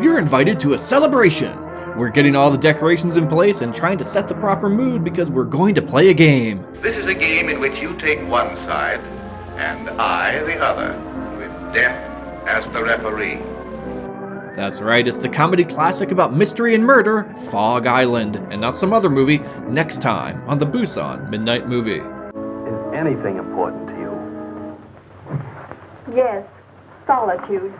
You're invited to a celebration! We're getting all the decorations in place and trying to set the proper mood because we're going to play a game. This is a game in which you take one side and I the other, with death as the referee. That's right, it's the comedy classic about mystery and murder, Fog Island, and not some other movie, next time on the Busan Midnight Movie. Is anything important to you? Yes, solitude.